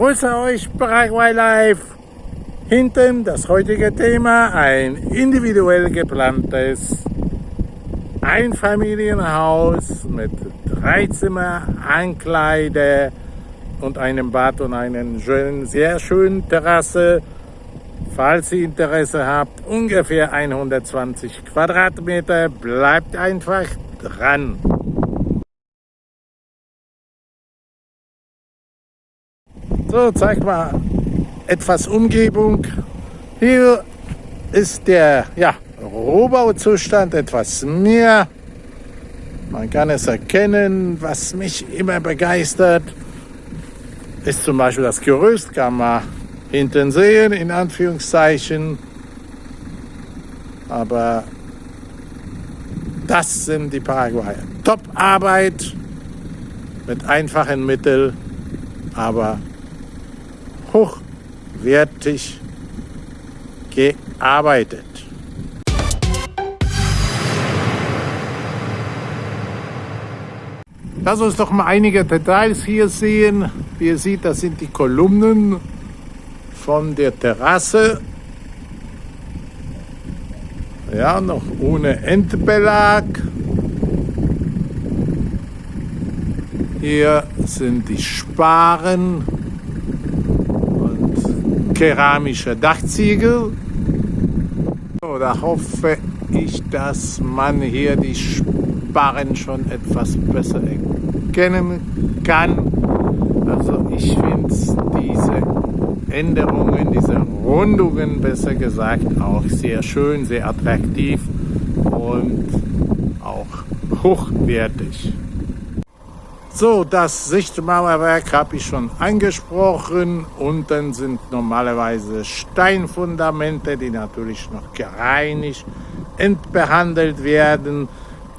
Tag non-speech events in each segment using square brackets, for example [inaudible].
Grüße euch Paraguay Live. Hinten das heutige Thema, ein individuell geplantes Einfamilienhaus mit drei Zimmer, Ankleide und einem Bad und einen schönen, sehr schönen Terrasse. Falls ihr Interesse habt, ungefähr 120 Quadratmeter, bleibt einfach dran. So, zeig mal etwas Umgebung. Hier ist der ja, Rohbauzustand etwas mehr. Man kann es erkennen, was mich immer begeistert, ist zum Beispiel das Gerüst, kann man hinten sehen, in Anführungszeichen. Aber das sind die Paraguayer. Top-Arbeit mit einfachen Mitteln, aber hochwertig gearbeitet. Lass uns doch mal einige Details hier sehen. Wie ihr seht, das sind die Kolumnen von der Terrasse. Ja, noch ohne Endbelag. Hier sind die Sparen keramische Dachziegel. So, da hoffe ich, dass man hier die Sparren schon etwas besser erkennen kann. Also ich finde diese Änderungen, diese Rundungen besser gesagt, auch sehr schön, sehr attraktiv und auch hochwertig. So, das Sichtmauerwerk habe ich schon angesprochen. Unten sind normalerweise Steinfundamente, die natürlich noch gereinigt, entbehandelt werden.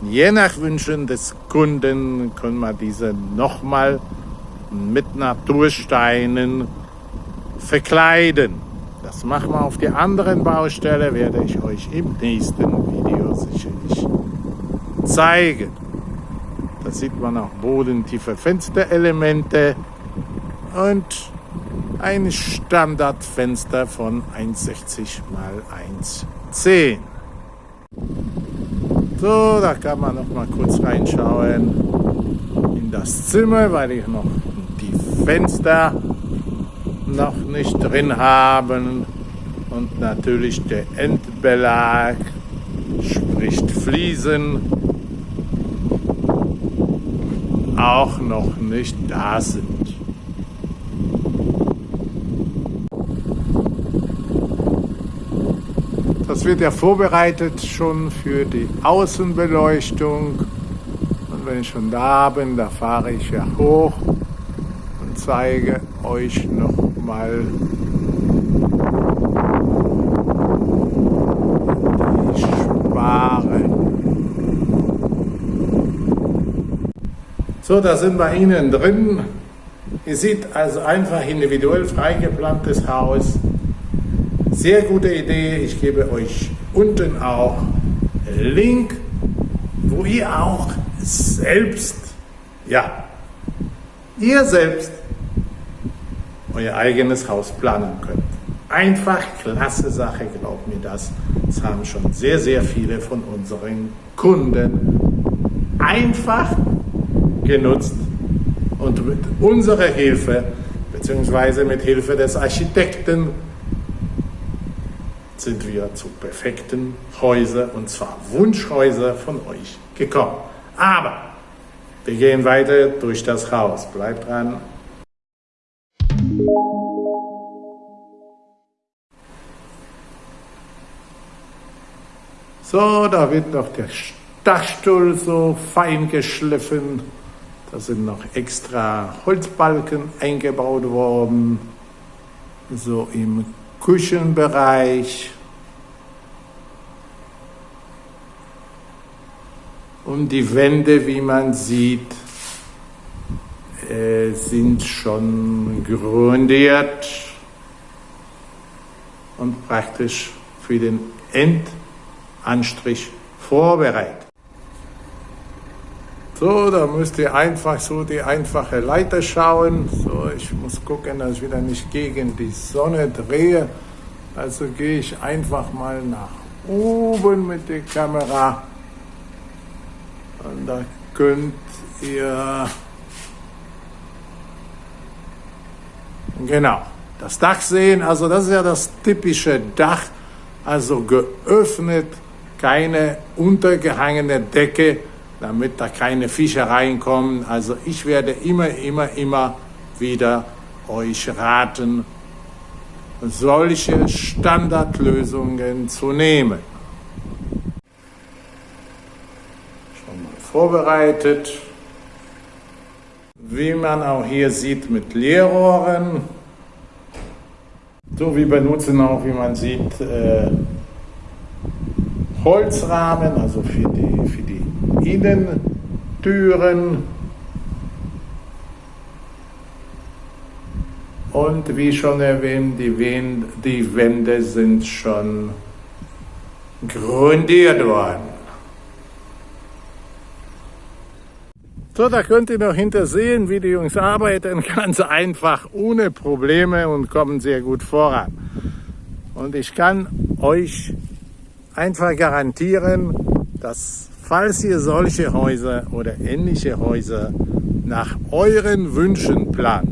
Je nach Wünschen des Kunden können wir diese nochmal mit Natursteinen verkleiden. Das machen wir auf der anderen Baustelle, werde ich euch im nächsten Video sicherlich zeigen. Da sieht man auch bodentiefe Fensterelemente und ein Standardfenster von 1,60 x 1,10. So, da kann man noch mal kurz reinschauen in das Zimmer, weil ich noch die Fenster noch nicht drin haben und natürlich der Endbelag, sprich Fliesen auch noch nicht da sind. Das wird ja vorbereitet schon für die Außenbeleuchtung. Und wenn ich schon da bin, da fahre ich ja hoch und zeige euch noch mal die Spare. So, da sind wir innen drin. Ihr seht also einfach individuell freigeplantes Haus. Sehr gute Idee. Ich gebe euch unten auch Link, wo ihr auch selbst, ja, ihr selbst euer eigenes Haus planen könnt. Einfach klasse Sache, glaubt mir das. Das haben schon sehr, sehr viele von unseren Kunden einfach genutzt und mit unserer Hilfe beziehungsweise mit Hilfe des Architekten sind wir zu perfekten Häusern und zwar Wunschhäuser von euch gekommen. Aber wir gehen weiter durch das Haus. Bleibt dran. So, da wird noch der Dachstuhl so fein geschliffen. Da sind noch extra Holzbalken eingebaut worden, so im Küchenbereich. Und die Wände, wie man sieht, äh, sind schon grundiert und praktisch für den Endanstrich vorbereitet. So, da müsst ihr einfach so die einfache Leiter schauen. So, ich muss gucken, dass ich wieder nicht gegen die Sonne drehe. Also gehe ich einfach mal nach oben mit der Kamera. Und da könnt ihr genau das Dach sehen. Also das ist ja das typische Dach. Also geöffnet, keine untergehangene Decke damit da keine Fische reinkommen. Also ich werde immer, immer, immer wieder euch raten, solche Standardlösungen zu nehmen. Schon mal vorbereitet. Wie man auch hier sieht mit Leerrohren. So, wir benutzen auch, wie man sieht, äh, Holzrahmen, also für die, für die Innentüren. Und wie schon erwähnt, die, Wände sind schon grundiert worden. So, da könnt ihr noch hintersehen, wie die Jungs arbeiten, [laughs] ganz einfach, ohne Probleme und kommen sehr gut voran. Und ich kann euch einfach garantieren, dass falls ihr solche Häuser oder ähnliche Häuser nach euren Wünschen plant,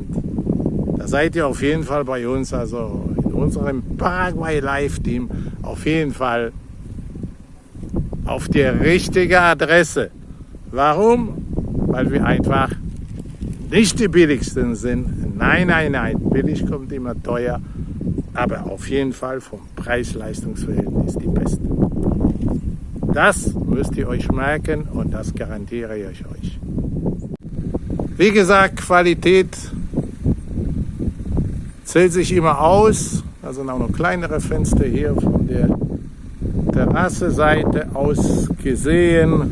da seid ihr auf jeden Fall bei uns, also in unserem Paraguay Live Team, auf jeden Fall auf der richtigen Adresse. Warum? Weil wir einfach nicht die billigsten sind. Nein, nein, nein, billig kommt immer teuer aber auf jeden Fall vom Preis-Leistungs-Verhältnis die beste. Das müsst ihr euch merken und das garantiere ich euch. Wie gesagt, Qualität zählt sich immer aus. Da sind auch noch kleinere Fenster hier von der Terrasseseite aus gesehen.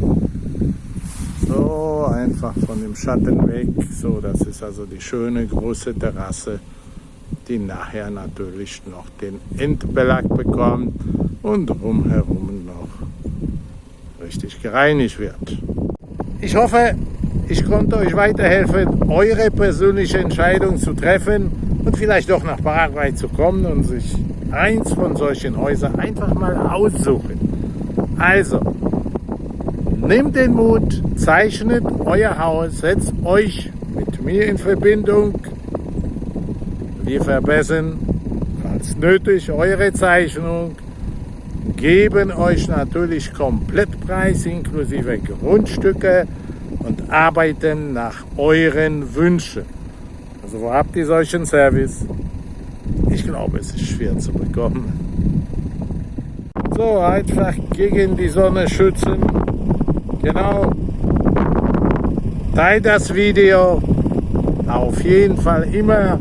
So, einfach von dem Schatten weg. So, das ist also die schöne große Terrasse die nachher natürlich noch den Endbelag bekommt und drumherum richtig gereinigt wird. Ich hoffe, ich konnte euch weiterhelfen, eure persönliche Entscheidung zu treffen und vielleicht doch nach Paraguay zu kommen und sich eins von solchen Häusern einfach mal aussuchen. Also, nehmt den Mut, zeichnet euer Haus, setzt euch mit mir in Verbindung wir verbessern, falls nötig, eure Zeichnung, geben euch natürlich Komplettpreis inklusive Grundstücke und arbeiten nach euren Wünschen. Also wo habt ihr solchen Service? Ich glaube, es ist schwer zu bekommen. So, einfach gegen die Sonne schützen. Genau. Teilt das Video. Auf jeden Fall immer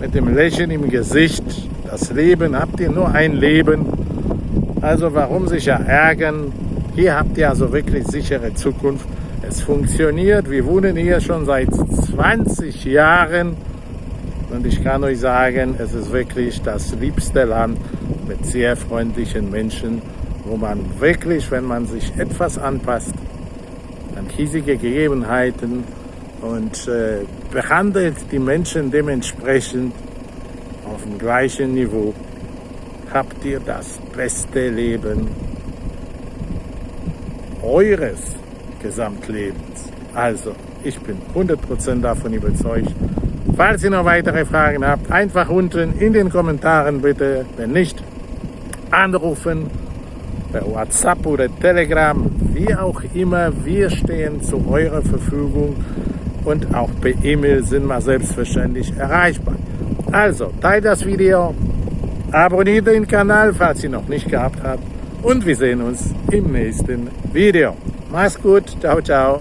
mit dem Lächeln im Gesicht. Das Leben, habt ihr nur ein Leben. Also warum sich ja ärgern? Hier habt ihr also wirklich sichere Zukunft. Es funktioniert. Wir wohnen hier schon seit 20 Jahren. Und ich kann euch sagen, es ist wirklich das liebste Land mit sehr freundlichen Menschen, wo man wirklich, wenn man sich etwas anpasst, an hiesige Gegebenheiten und äh, behandelt die Menschen dementsprechend auf dem gleichen Niveau, habt ihr das beste Leben eures Gesamtlebens. Also, ich bin 100% davon überzeugt. Falls ihr noch weitere Fragen habt, einfach unten in den Kommentaren bitte, wenn nicht, anrufen, per WhatsApp oder Telegram, wie auch immer, wir stehen zu eurer Verfügung und auch per E-Mail sind wir selbstverständlich erreichbar. Also, teilt das Video, abonniert den Kanal, falls ihr noch nicht gehabt habt und wir sehen uns im nächsten Video. Mach's gut, ciao, ciao.